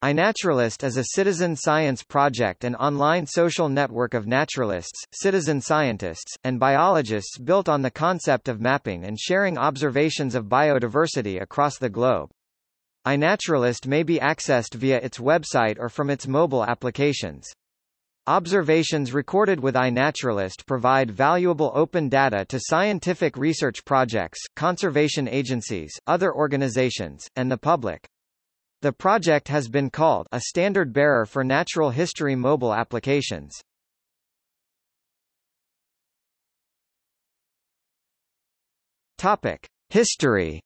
iNaturalist is a citizen science project and online social network of naturalists, citizen scientists, and biologists built on the concept of mapping and sharing observations of biodiversity across the globe. iNaturalist may be accessed via its website or from its mobile applications. Observations recorded with iNaturalist provide valuable open data to scientific research projects, conservation agencies, other organizations, and the public. The project has been called a standard bearer for natural history mobile applications. Topic: History.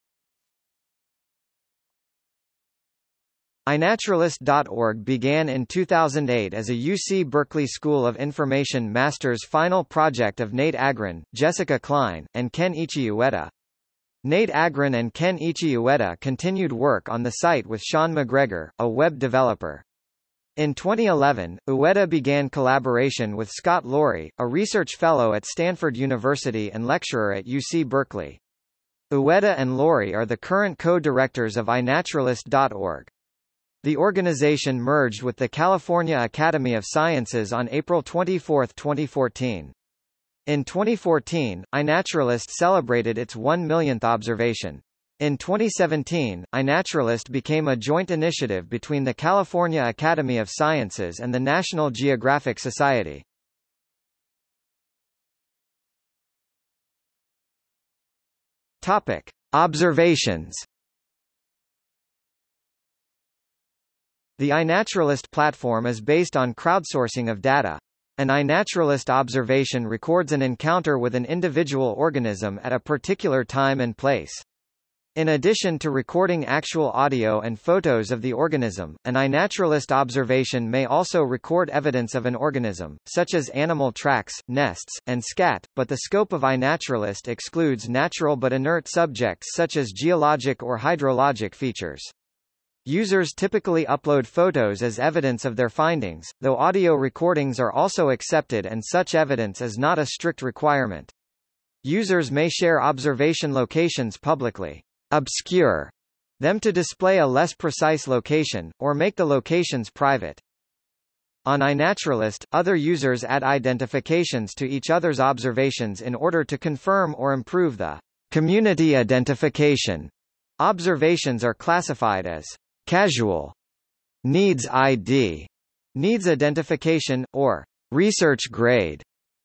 iNaturalist.org began in 2008 as a UC Berkeley School of Information Master's final project of Nate Agrin, Jessica Kline, and Ken-ichi Ueda. Nate Agrin and Ken-ichi Ueda continued work on the site with Sean McGregor, a web developer. In 2011, Ueda began collaboration with Scott Loarie, a research fellow at Stanford University and lecturer at UC Berkeley. Ueda and Loarie are the current co-directors of iNaturalist.org. The organization merged with the California Academy of Sciences on April 24, 2014. In 2014, iNaturalist celebrated its 1 millionth observation. In 2017, iNaturalist became a joint initiative between the California Academy of Sciences and the National Geographic Society. Topic: Observations. The iNaturalist platform is based on crowdsourcing of data. An iNaturalist observation records an encounter with an individual organism at a particular time and place. In addition to recording actual audio and photos of the organism, an iNaturalist observation may also record evidence of an organism, such as animal tracks, nests, and scat, but the scope of iNaturalist excludes natural but inert subjects such as geologic or hydrologic features. Users typically upload photos as evidence of their findings, though audio recordings are also accepted and such evidence is not a strict requirement. Users may share observation locations publicly, obscure them to display a less precise location, or make the locations private. On iNaturalist, other users add identifications to each other's observations in order to confirm or improve the community identification. Observations are classified as casual, needs ID, needs identification, or research grade,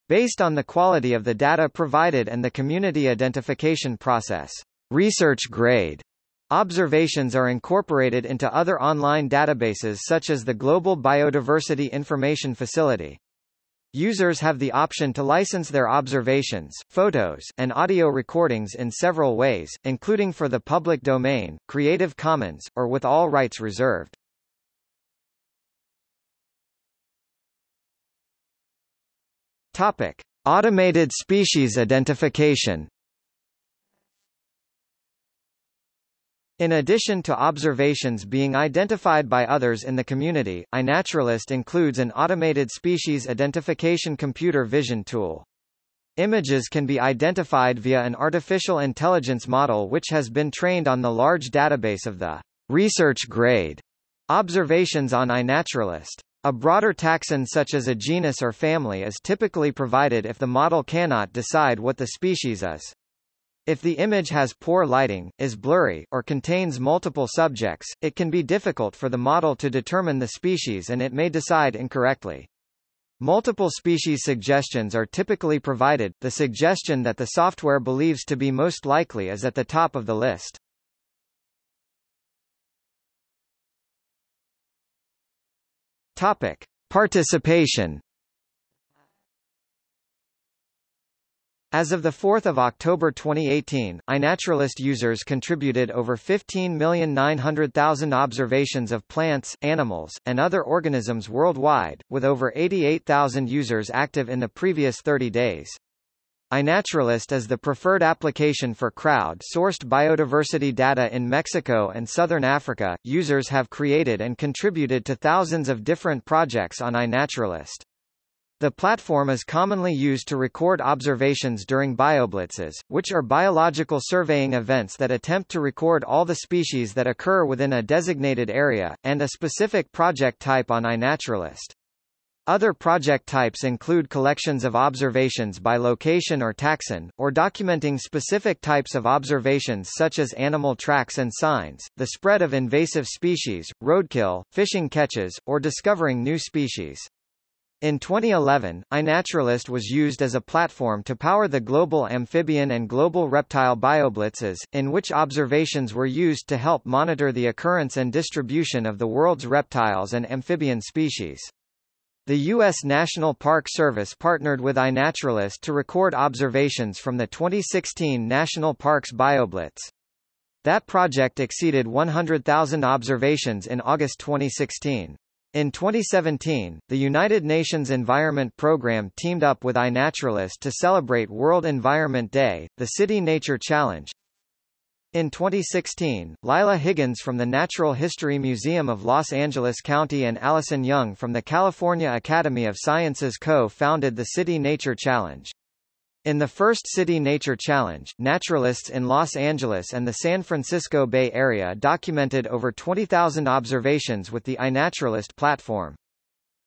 based on the quality of the data provided and the community identification process. Research grade Observations are incorporated into other online databases such as the Global Biodiversity Information Facility. Users have the option to license their observations, photos, and audio recordings in several ways, including for the public domain, Creative Commons, or with all rights reserved. Topic: Automated species identification. In addition to observations being identified by others in the community, iNaturalist includes an automated species identification computer vision tool. Images can be identified via an artificial intelligence model which has been trained on the large database of the research grade observations on iNaturalist. A broader taxon such as a genus or family is typically provided if the model cannot decide what the species is. If the image has poor lighting, is blurry, or contains multiple subjects, it can be difficult for the model to determine the species and it may decide incorrectly. Multiple species suggestions are typically provided, the suggestion that the software believes to be most likely is at the top of the list. Topic. Participation As of 4 October 2018, iNaturalist users contributed over 15,900,000 observations of plants, animals, and other organisms worldwide, with over 88,000 users active in the previous 30 days. iNaturalist is the preferred application for crowd-sourced biodiversity data in Mexico and southern Africa. Users have created and contributed to thousands of different projects on iNaturalist. The platform is commonly used to record observations during bioblitzes, which are biological surveying events that attempt to record all the species that occur within a designated area, and a specific project type on iNaturalist. Other project types include collections of observations by location or taxon, or documenting specific types of observations such as animal tracks and signs, the spread of invasive species, roadkill, fishing catches, or discovering new species. In 2011, iNaturalist was used as a platform to power the global amphibian and global reptile bioblitzes, in which observations were used to help monitor the occurrence and distribution of the world's reptiles and amphibian species. The U.S. National Park Service partnered with iNaturalist to record observations from the 2016 National Parks BioBlitz. That project exceeded 100,000 observations in August 2016. In 2017, the United Nations Environment Programme teamed up with iNaturalist to celebrate World Environment Day, the City Nature Challenge. In 2016, Lila Higgins from the Natural History Museum of Los Angeles County and Allison Young from the California Academy of Sciences co-founded the City Nature Challenge. In the first City Nature Challenge, naturalists in Los Angeles and the San Francisco Bay Area documented over 20,000 observations with the iNaturalist platform.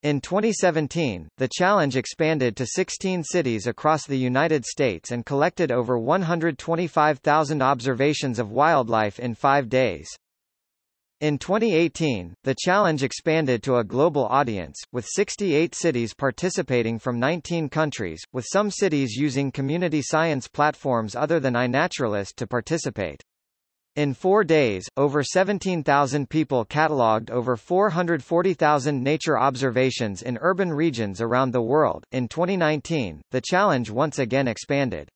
In 2017, the challenge expanded to 16 cities across the United States and collected over 125,000 observations of wildlife in five days. In 2018, the challenge expanded to a global audience, with 68 cities participating from 19 countries, with some cities using community science platforms other than iNaturalist to participate. In four days, over 17,000 people catalogued over 440,000 nature observations in urban regions around the world. In 2019, the challenge once again expanded.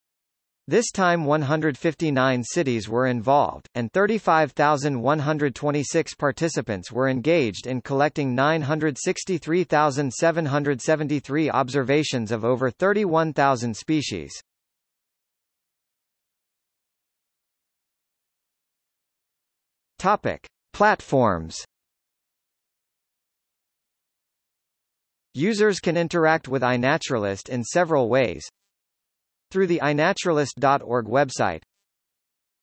This time 159 cities were involved, and 35,126 participants were engaged in collecting 963,773 observations of over 31,000 species. Topic. Platforms Users can interact with iNaturalist in several ways, through the iNaturalist.org website,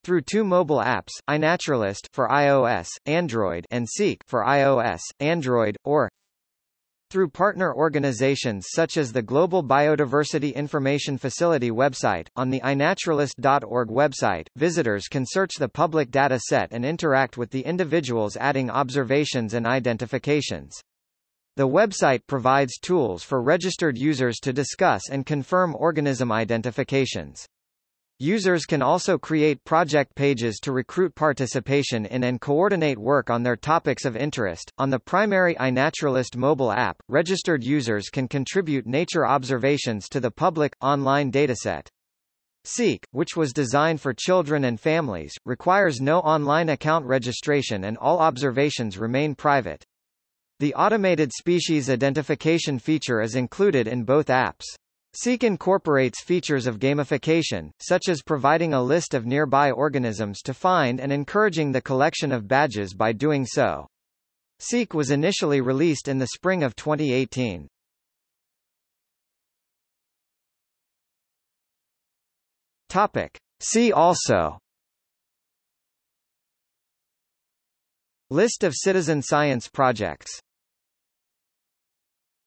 through two mobile apps, iNaturalist for iOS, Android and Seek for iOS, Android, or through partner organizations such as the Global Biodiversity Information Facility website. On the iNaturalist.org website, visitors can search the public data set and interact with the individuals adding observations and identifications. The website provides tools for registered users to discuss and confirm organism identifications. Users can also create project pages to recruit participation in and coordinate work on their topics of interest. On the primary iNaturalist mobile app, registered users can contribute nature observations to the public, online dataset. Seek, which was designed for children and families, requires no online account registration and all observations remain private. The automated species identification feature is included in both apps. Seek incorporates features of gamification, such as providing a list of nearby organisms to find and encouraging the collection of badges by doing so. Seek was initially released in the spring of 2018. Topic. See also List of citizen science projects